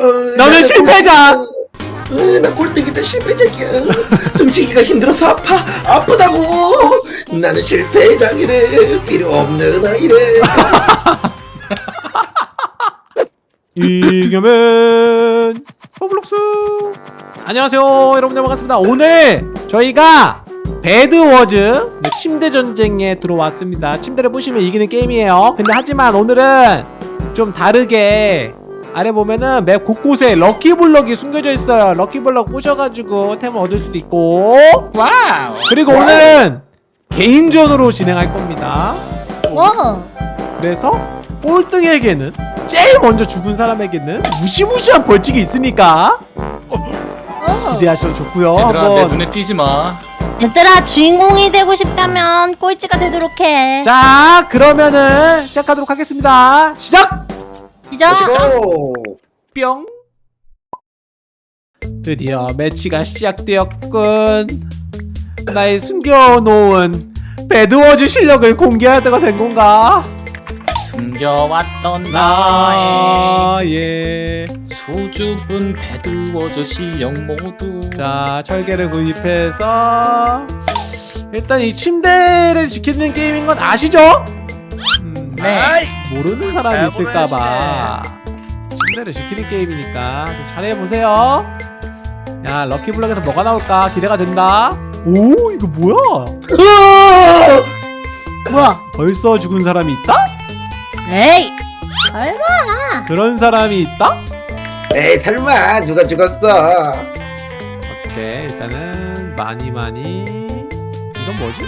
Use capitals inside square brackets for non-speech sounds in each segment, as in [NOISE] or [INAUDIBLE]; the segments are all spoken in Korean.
어, 너는 실패자! 어, 나 꼴등이자 실패자기야. 숨쉬기가 힘들어서 아파. 아프다고. 나는 실패자기래. 필요 없는 아이래. [LAUGHS] 이겨면 Roblox 안녕하세요 여러분들 반갑습니다 오늘 저희가 Bed Wars 네, 침대 전쟁에 들어왔습니다 침대를 부시면 이기는 게임이에요 근데 하지만 오늘은 좀 다르게 아래 보면은 맵 곳곳에 lucky block이 숨겨져 있어요 lucky block 부셔가지고 템을 얻을 수도 있고 wow. 그리고 오늘은 개인전으로 진행할 겁니다 와. 그래서 꼴등에게는 제일 먼저 죽은 사람에게는 무시무시한 벌칙이 있으니까 어. 기대하셔도 좋고요 얘들아 내 한번 눈에 띄지 마. 얘들아 주인공이 되고 싶다면 꼴찌가 되도록 해. 자 그러면은 시작하도록 하겠습니다 시작! 시작. 고. 뿅 드디어 매치가 시작되었군 나의 숨겨놓은 배드워즈 실력을 공개할 때가 된 건가? 숨겨왔던 나의 나의 수줍은 배드워즈 실력 모두. 자 철개를 구입해서 일단 이 침대를 지키는 게임인 건 아시죠? 음, 네. 모르는 사람이 있을까봐 침대를 지키는 게임이니까 좀 잘해보세요 야 럭키블럭에서 뭐가 나올까 기대가 된다 오 이거 뭐야! 뭐야? 벌써 죽은 사람이 있다? 에이. 얼마? 그런 사람이 있다? 에이 설마 누가 죽었어? 오케이 일단은 많이 많이 이건 뭐지?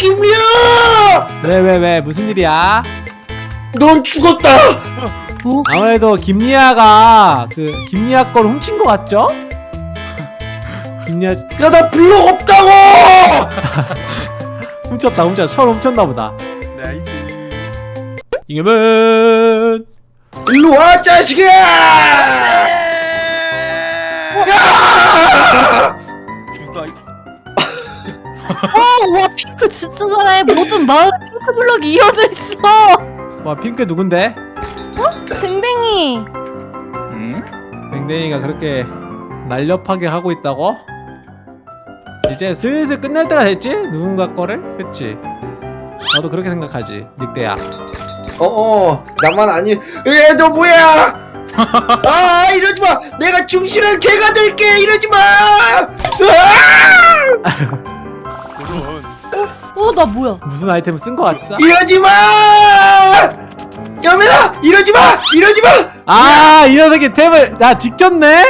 김우야! 왜왜 왜 무슨 일이야? 넌 죽었다. 아무래도 김리아가 그 김리아 걸 훔친 것 같죠? 김리아 야나 블록 없다고. [LAUGHS] 훔쳤다 훔쳤다 철 훔쳤나 보다 이겨면 일로 와 자식아! 야! 어, 와 핑크 진짜 잘해. 모든 마을 핑크 블럭이 이어져 있어. 와 핑크 누군데? 댕댕이. 응? 댕댕이가 그렇게 날렵하게 하고 있다고? 이제 슬슬 끝날 때가 됐지? 누군가 거를? 그치? 나도 그렇게 생각하지 늑대야 어어 나만 아니 얘너 뭐야? [LAUGHS] 아 이러지 마. 내가 중실한 개가 될게 이러지 마. [LAUGHS] 으아! 어, 나 뭐야? 무슨 아이템을 쓴것 같아? 이러지 마. 여매다 이러지 마. 이러지 마. 아! 이 녀석이 템을 나 지켰네?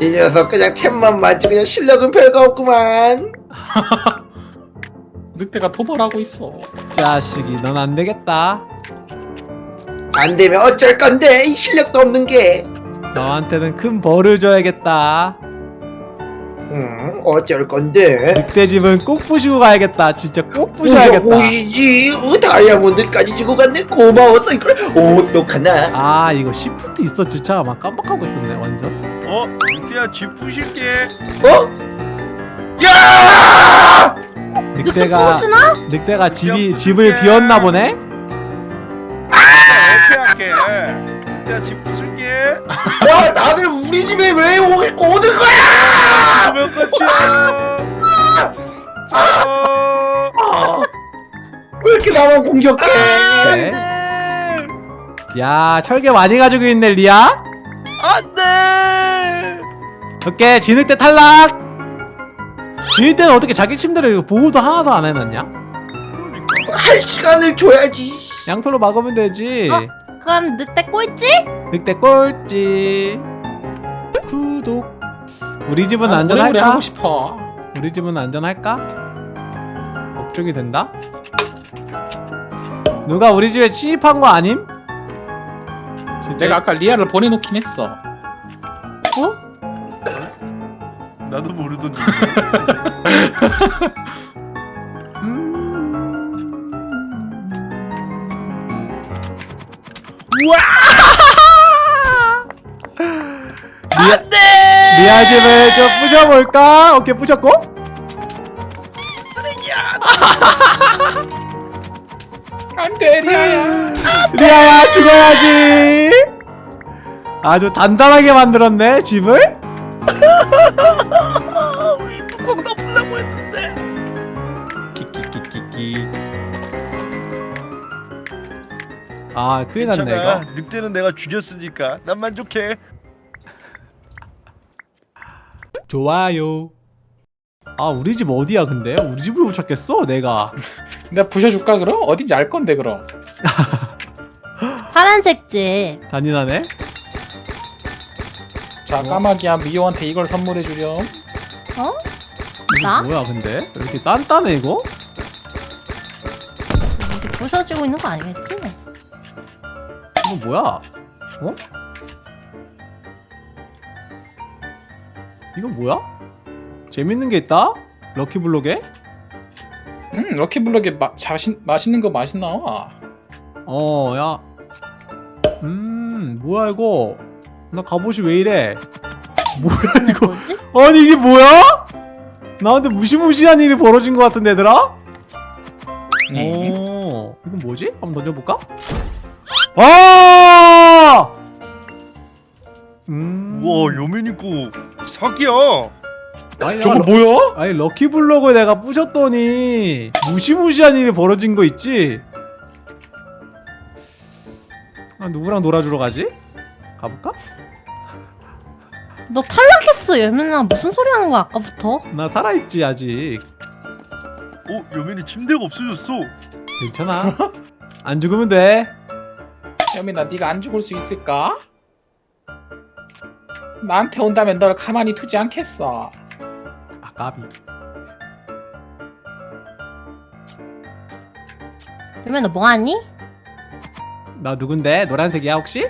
이 녀석 그냥 템만 맞지 그냥 실력은 별거 없구만. [LAUGHS] 늑대가 토벌하고 있어. 자식이 넌 안되겠다 안 되면 어쩔 건데 이 실력도 없는 게. 너한테는 큰 벌을 줘야겠다 음 어쩔 건데. 늑대 집은 꼭 부시고 가야겠다. 진짜 꼭 부셔야겠다. 오이지? 어, 다이아몬드까지 주고 갔네? 고마워서 이걸. 어떡하나? 아 이거 시프트 있었지. 참막 깜빡하고 있었네 완전. 어? 늑대야 집 부실게. 어? 야! 늑대가? 늑대가 집이 야, 집을. 비웠나 보네? 어떻게 할게. 늑대야 집 부실게. 야 다들 우리 집에 왜 오, 오는 거야 그러면 끝이야. 어... 왜 이렇게 나만 공격해? 네. 야 철개 많이 가지고 있네 리아. 안돼. 오케이 진흙대 탈락. 진흙대는 어떻게 자기 침대를 이거 보호도 하나도 안 해놨냐? 할 시간을 줘야지. 양털로 막으면 되지. 어? 그럼 늑대 꼴찌? 늑대 꼴찌. 구독 우리 집은 아, 오래오래 안전할까? 하고 싶어. 우리 집은 안전할까? 걱정이 된다? 누가 우리 집에 침입한 거 아님? 진짜 내가 아까 리아를 보내놓긴 했어. 나도 모르던데 리아, [LAUGHS] 리아 집을 좀 부셔볼까? 오케이 부셨고 안돼 리아야. 리아야 죽어야지 아주 단단하게 만들었네 집을 뚜껑 덮으려고 했는데. 키키키키키 아 큰일 났네. 이거 늑대는 내가 죽였으니까 난 만족해. 좋아요 아 우리 집 어디야 근데? 우리 집을 못 찾겠어 내가 [LAUGHS] 내가 부셔줄까 그럼? 어딘지 알 건데 그럼. [LAUGHS] 파란색 집. 잔인하네 자 까마귀야 미호한테 이걸 선물해 주렴. 어? 이거 나? 뭐야 근데? 왜 이렇게 단단해 이거? 이제 부셔지고 있는 거 아니겠지? 이거 뭐야? 어? 이거 뭐야? 재밌는 게 있다? 럭키블록에? 음 럭키블럭에 마, 자신, 맛있는 거 맛이 나와. 어, 야. 음, 뭐야 이거? 나 갑옷이 왜 이래? 뭐야 이거? 뭐지? 아니 이게 뭐야? 나한테 무시무시한 일이 벌어진 것 같은데 얘들아? 음. 오, 이건 뭐지? 한번 던져볼까? 아! 음. 우와 여민 있고 사기야. 아니, 저거 나- 뭐야? 아니 럭키블록을 내가 부셨더니 무시무시한 일이 벌어진 거 있지? 아 누구랑 놀아주러 가지? 가볼까? 너 탈락했어 예민아 무슨 소리 하는 거야 아까부터? 나 살아있지 아직 어 여민이 침대가 없어졌어. 괜찮아 [LAUGHS] 안 죽으면 돼 여민아 네가 안 죽을 수 있을까? 나한테 온다면 널 가만히 두지 않겠어. 아 까비 예민아 너 뭐하니? 나 누군데? 노란색이야 혹시?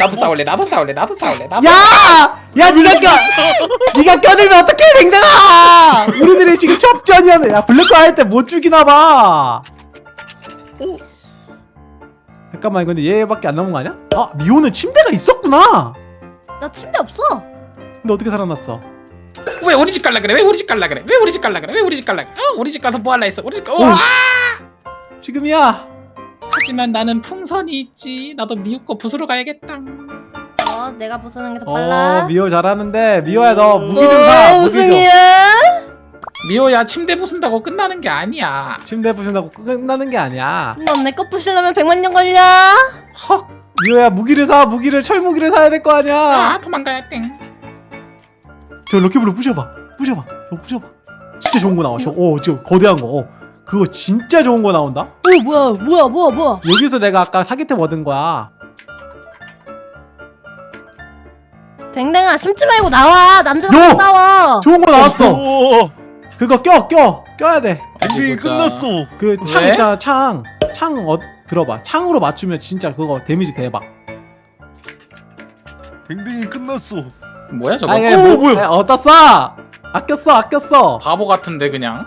나도 싸울래. 나도 싸울래. 나도 싸울래. 나도. 야! 야 니가 껴! 니가 껴들면 어떡해 댕댕아! 우리들이 지금 접전이야 야 블랙홀 할때 못 죽이나봐 잠깐만 근데 얘밖에 안 남은 거 아니야? 아 미호는 침대가 있었구나 나 침대 없어 근데 어떻게 살아났어? 왜 우리 집 갈라 그래? 왜 우리 집 갈라 그래? 왜 우리 집 갈라 그래? 왜 우리 집 갈라 그래? 어? 우리 집 가서 뭐 할라 했어? 우리 집 가. 우와! 지금이야 하지만 나는 풍선이 있지. 나도 미국 거 부수러 가야겠다. 어 내가 부수는 게더어 빨라? 미호 잘하는데 미호야 너 무기 좀사 어, 무기 좀. 미호야 침대 부순다고 끝나는 게 아니야. 침대 부신다고 끝나는 게 아니야. 넌 내 거 부시려면 100만 년 걸려? 헉. 미호야 무기를 사 무기를 철무기를 사야 될 거 아니야. 아 도망가야 땡. 저 럭키블로 부셔봐. 부셔봐. 저 부셔봐. 진짜 좋은 거 나와 저, 어 지금 거대한 거. 어. 그거 진짜 좋은 거 나온다? 어 뭐야 뭐야 뭐야 뭐야? 여기서 내가 아까 사기템 얻은 거야 댕댕아 숨지 말고 나와 남자랑 요! 싸워 좋은 거 나왔어 오, 그거 껴 껴 껴야 어디 보자. 끝났어. 그창 왜? 있잖아 창창 어, 들어봐 창으로 맞추면 진짜 그거 데미지 대박 댕댕이 끝났어. 뭐야 저거? 아예 오, 뭐, 뭐야? 아니, 어디다 써 아꼈어 아꼈어 바보 같은데 그냥.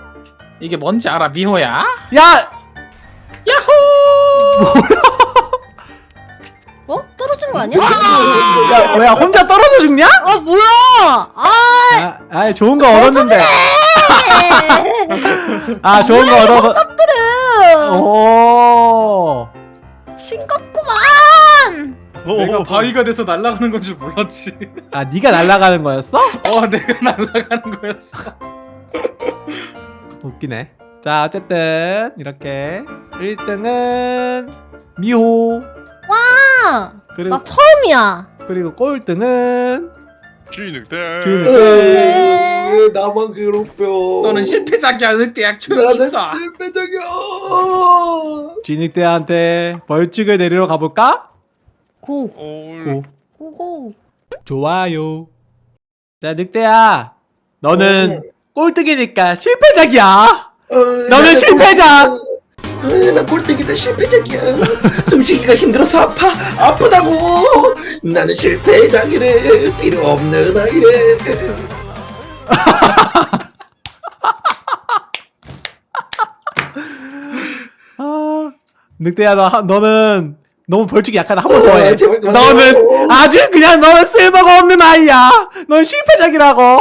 이게 뭔지 알아 미호야? 야 야호! 어? 떨어진 거 아니야? 야, 뭐야 혼자 떨어져 죽냐? 아 뭐야 아 아, 아 좋은 거 얻었는데. 아 좋은 거 얻어서. 들 오. 싱겁구만 어, 바위가 돼서 날아가는 건줄 몰랐지. 아 네가 날아가는 거였어? 어 내가 날아가는 거였어. 웃기네. 자 어쨌든 이렇게 1등은 미호. 아, 그리고 나 처음이야 그리고 꼴등은 주인늑대. 에이, 나만 괴롭혀. 너는 실패작이야 늑대야 조용히 나는 있어. 실패적이야. 진익대한테 벌칙을 내리러 가볼까? 고 어, 고. 고고 좋아요. 자 늑대야, 너는 어. 꼴등이니까 실패작이야. 어, 너는 나는 실패자! 나 꼴등이다 실패적이야. 숨쉬기가 힘들어서 아파. 아프다고. 나는 실패작이래 필요 없는 아이래 아, [LAUGHS] 늑대야 너 하- 너는 너무 벌칙이 약하다 한 번 더 해. 어, 너는. 아주 그냥 너는 쓸모가 없는 아이야. 넌 실패작이라고.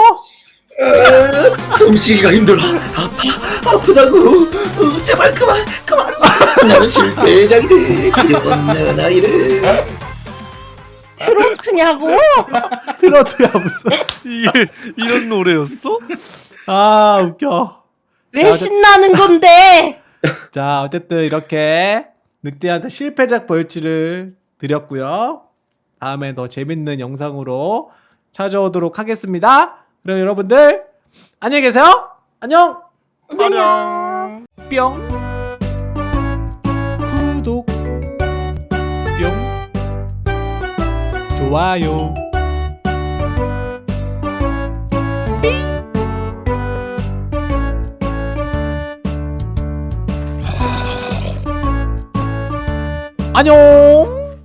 아, 움직이기가 힘들어 아파 아프다고 어, 제발 그만 그만 나는 실패작이래 필요 없는 아이래 트로트냐고? 트로트야 무슨. 이게 이런 노래였어? 아 웃겨. 왜 신나는 건데? 자 어쨌든 이렇게 늑대한테 실패작 벌칙을 드렸고요. 다음에 더 재밌는 영상으로 찾아오도록 하겠습니다. 그럼 여러분들 안녕히 계세요. 안녕. 안녕. 뿅 구독 뿅 좋아요 안녕